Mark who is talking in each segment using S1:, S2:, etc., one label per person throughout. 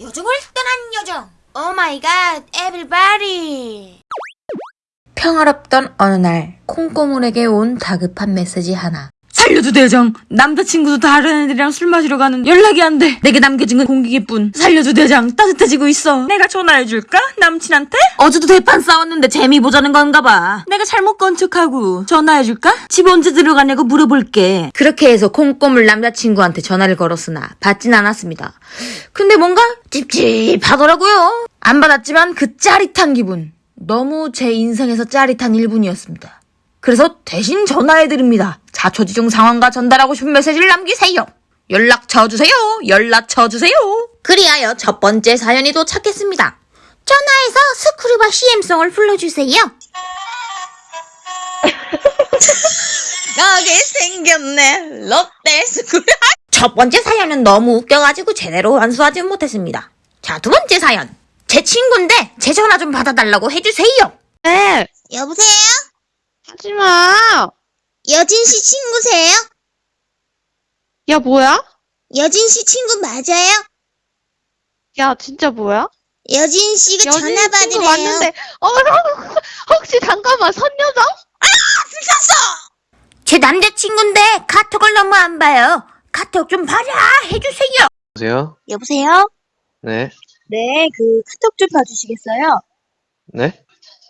S1: 요정을 떠난 요정. oh my god, everybody.
S2: 평화롭던 어느 날 콩고물에게 온 다급한 메시지 하나.
S3: 살려줘 대장 남자친구도 다른 애들이랑 술 마시러 가는 연락이 안 돼. 내게 남겨진 건 공기계뿐. 살려줘 대장 따뜻해지고 있어. 내가 전화해줄까? 남친한테? 어제도 대판 싸웠는데 재미 보자는 건가 봐. 내가 잘못 건 척하고 전화해줄까? 집 언제 들어가냐고 물어볼게.
S2: 그렇게 해서 콩고물 남자친구한테 전화를 걸었으나 받진 않았습니다. 근데 뭔가 찝찝하더라고요. 안 받았지만 그 짜릿한 기분. 너무 제 인생에서 짜릿한 1분이었습니다. 그래서 대신 전화해드립니다. 자초지종 상황과 전달하고 싶은 메시지를 남기세요. 연락처 주세요. 연락처 주세요. 그리하여 첫 번째 사연이 도착했습니다.
S1: 전화해서 스크류바 CM송을 불러주세요.
S2: 나게 생겼네. 롯데 스크류. 첫 번째 사연은 너무 웃겨가지고 제대로 완수하지 못했습니다. 자, 두 번째 사연. 제 친구인데 제 전화 좀 받아달라고 해주세요.
S4: 네,
S1: 여보세요?
S4: 하지 마.
S1: 여진 씨 친구세요?
S4: 야, 뭐야?
S1: 여진 씨 친구 맞아요?
S4: 야, 진짜 뭐야?
S1: 여진 씨가
S4: 여진
S1: 전화
S4: 친구
S1: 받으래요.
S4: 왔는데, 어, 혹시 잠깐만, 선녀정?
S2: 제 남자친구인데 카톡을 너무 안 봐요. 카톡 좀 봐라 해주세요.
S5: 여보세요?
S1: 여보세요?
S5: 네.
S1: 네, 그 카톡 좀 봐주시겠어요?
S5: 네?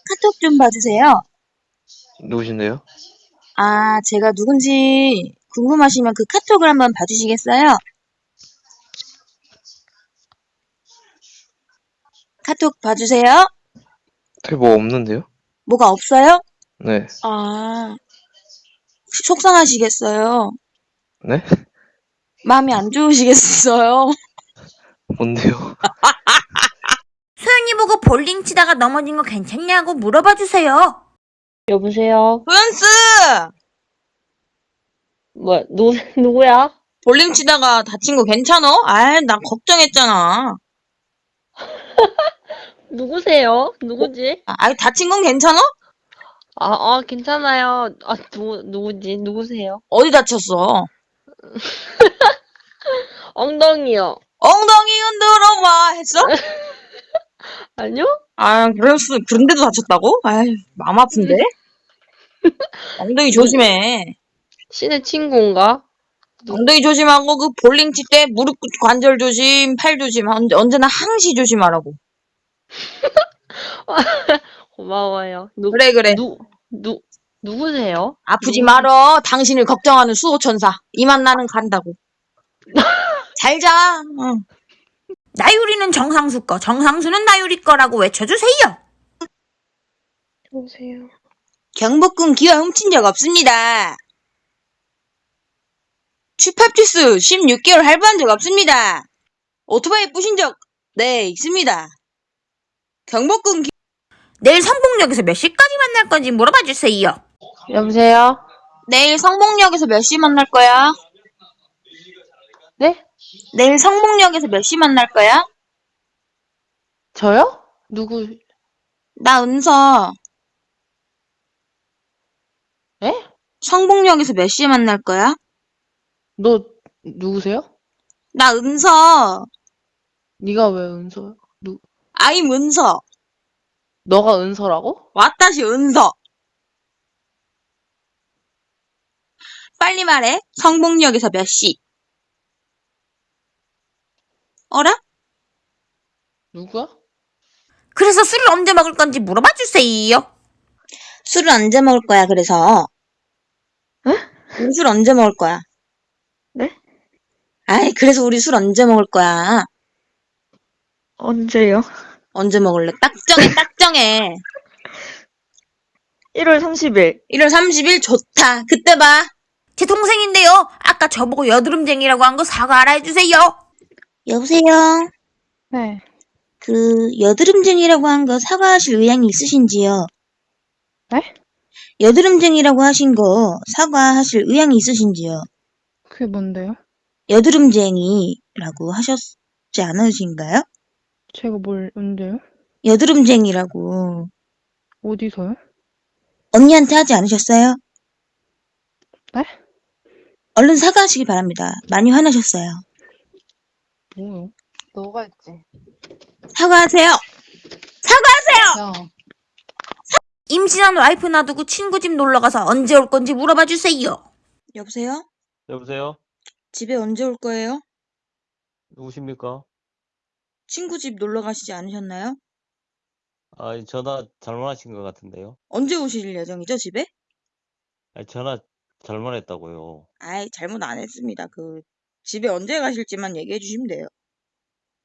S1: 카톡 좀 봐주세요.
S5: 누구신데요?
S1: 아, 제가 누군지 궁금하시면 그 카톡을 한번 봐주시겠어요? 카톡 봐주세요.
S5: 될뭐 없는데요?
S1: 뭐가 없어요?
S5: 네.
S1: 아, 속상하시겠어요.
S5: 네?
S1: 마음이 안 좋으시겠어요.
S5: 뭔데요?
S2: 소연이 보고 볼링 치다가 넘어진 거 괜찮냐고 물어봐 주세요.
S4: 여보세요?
S1: 소연스!
S4: 뭐, 누, 누구야?
S1: 볼링 치다가 다친 거 괜찮어? 아이, 난 걱정했잖아.
S4: 누구세요? 누구지?
S1: 아, 아이, 다친 건 괜찮아?
S4: 아, 아, 괜찮아요. 아, 누, 누구지? 누구세요?
S1: 어디 다쳤어?
S4: 엉덩이요.
S1: 엉덩이 흔들어 봐 했어?
S4: 아니요?
S1: 아, 그랬어. 그런데도 다쳤다고? 아이, 마음 아픈데? 엉덩이 조심해.
S4: 신의 친구인가?
S1: 엉덩이 조심하고 그 볼링 칠 때 무릎 관절 조심, 팔 조심, 언제, 언제나 항시 조심하라고.
S4: 고마워요. 누,
S1: 그래, 그래.
S4: 누, 누, 누구세요?
S1: 아프지 말어. 당신을 걱정하는 수호천사. 이만 나는 간다고. 잘 자. 응.
S2: 나유리는 정상수 거, 정상수는 나유리 거라고 외쳐주세요.
S4: 여보세요?
S1: 경복궁 기와 훔친 적 없습니다. 추팝주스 16개월 할부한 적 없습니다. 오토바이 부신 적, 네, 있습니다. 경복궁 기...
S2: 내일 성북역에서 몇 시까지 만날 건지 물어봐 주세요.
S4: 여보세요?
S1: 내일 성북역에서 몇 시 만날 거야?
S4: 네?
S1: 내일 성북역에서 몇 시 만날 거야?
S4: 저요? 누구,
S1: 나 은서.
S4: 에?
S1: 성북역에서 몇 시에 만날 거야?
S4: 너, 누구세요?
S1: 나 은서.
S4: 네가 왜 은서야? 누,
S1: 아임 은서.
S4: 너가 은서라고?
S1: 왔다시 은서. 빨리 말해. 성북역에서 몇 시? 어라?
S4: 누구야?
S2: 그래서 술을 언제 먹을 건지 물어봐 주세요.
S1: 술을 언제 먹을 거야, 그래서? 우리 술 언제 먹을 거야?
S4: 네?
S1: 아이, 그래서 우리 술 언제 먹을 거야?
S4: 언제요?
S1: 언제 먹을래? 딱 정해, 딱 정해.
S4: 1월 30일.
S1: 1월 30일 좋다. 그때 봐.
S2: 제 동생인데요. 아까 저보고 여드름쟁이라고 한 거 사과 알아 해주세요.
S1: 여보세요?
S4: 네.
S1: 그, 여드름쟁이라고 한 거 사과하실 의향이 있으신지요?
S4: 네?
S1: 여드름쟁이라고 하신 거 사과하실 의향이 있으신지요?
S4: 그게 뭔데요?
S1: 여드름쟁이라고 하셨지 않으신가요?
S4: 제가 뭘, 언제요?
S1: 여드름쟁이라고
S4: 어디서요?
S1: 언니한테 하지 않으셨어요?
S4: 네?
S1: 얼른 사과하시기 바랍니다. 많이 화나셨어요.
S4: 뭐요?
S6: 너가 했지.
S1: 사과하세요. 사과하세요.
S6: 야,
S2: 임신한 와이프 놔두고 친구 집 놀러 가서 언제 올 건지 물어봐 주세요.
S1: 여보세요?
S7: 여보세요?
S1: 집에 언제 올 거예요?
S7: 누구십니까?
S1: 친구 집 놀러 가시지 않으셨나요?
S7: 아, 전화 잘못하신 것 같은데요?
S1: 언제 오실 예정이죠, 집에?
S7: 아, 전화 잘못했다고요.
S1: 아이, 잘못 안 했습니다. 그, 집에 언제 가실지만 얘기해 주시면 돼요.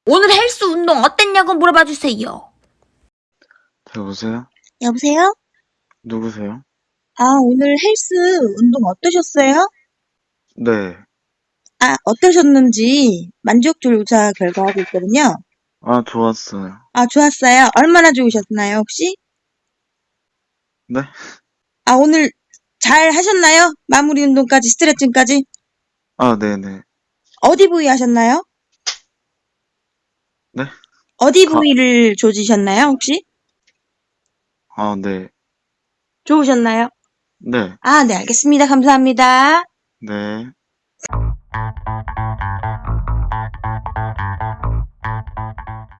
S2: 오늘 헬스 운동 어땠냐고 물어봐 주세요.
S8: 여보세요?
S1: 여보세요?
S8: 누구세요?
S1: 아, 오늘 헬스 운동 어떠셨어요?
S8: 네.
S1: 아, 어떠셨는지 만족 조사 결과하고 있거든요.
S8: 아, 좋았어요.
S1: 아, 좋았어요. 얼마나 좋으셨나요, 혹시?
S8: 네?
S1: 아, 오늘 잘 하셨나요? 마무리 운동까지, 스트레칭까지?
S8: 아, 네네.
S1: 어디 부위 하셨나요?
S8: 네?
S1: 어디
S8: 가-
S1: 부위를 조지셨나요, 혹시?
S8: 아, 네.
S1: 좋으셨나요?
S8: 네.
S1: 아, 네, 알겠습니다. 감사합니다.
S8: 네.